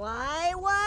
Why, why?